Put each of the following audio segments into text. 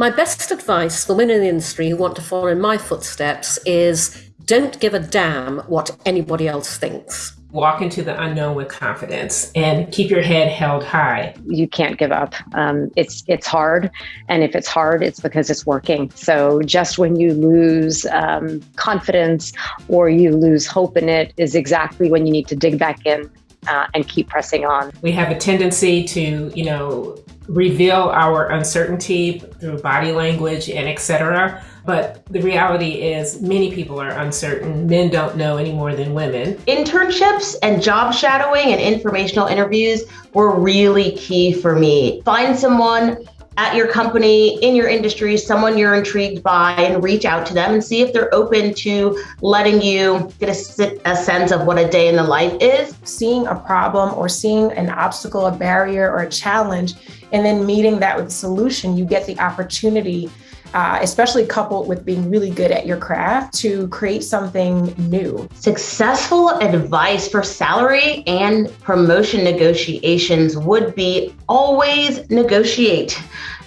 My best advice for women in the industry who want to follow in my footsteps is don't give a damn what anybody else thinks. Walk into the unknown with confidence and keep your head held high. You can't give up. Um, it's it's hard, and if it's hard, it's because it's working. So just when you lose um, confidence or you lose hope in it, is exactly when you need to dig back in uh, and keep pressing on. We have a tendency to, you know, reveal our uncertainty through body language and etc. But the reality is many people are uncertain. Men don't know any more than women. Internships and job shadowing and informational interviews were really key for me. Find someone at your company, in your industry, someone you're intrigued by, and reach out to them and see if they're open to letting you get a, a, sense of what a day in the life is. Seeing a problem or seeing an obstacle, a barrier, or a challenge, and then meeting that with a solution, you get the opportunity uh, especially coupled with being really good at your craft to create something new. Successful advice for salary and promotion negotiations would be always negotiate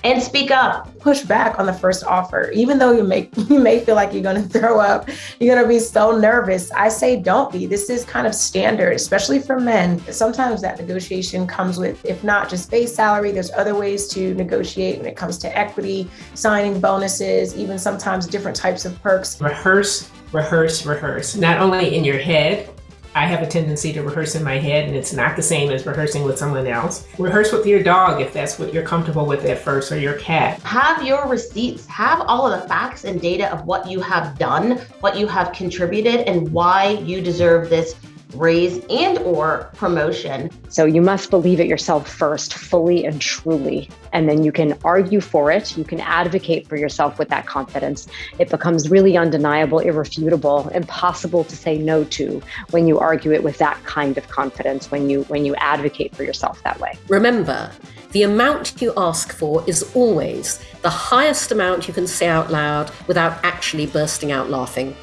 and speak up. Push back on the first offer. Even though you may you may feel like you're gonna throw up, you're gonna be so nervous. I say don't be. This is kind of standard, especially for men. Sometimes that negotiation comes with, if not just base salary, there's other ways to negotiate when it comes to equity, signing bonuses, even sometimes different types of perks. Rehearse, rehearse, rehearse. Not only in your head, I have a tendency to rehearse in my head and it's not the same as rehearsing with someone else. Rehearse with your dog if that's what you're comfortable with at first or your cat. Have your receipts, have all of the facts and data of what you have done, what you have contributed and why you deserve this raise and or promotion. So you must believe it yourself first, fully and truly, and then you can argue for it. You can advocate for yourself with that confidence. It becomes really undeniable, irrefutable, impossible to say no to when you argue it with that kind of confidence, when you when you advocate for yourself that way. Remember, the amount you ask for is always the highest amount you can say out loud without actually bursting out laughing.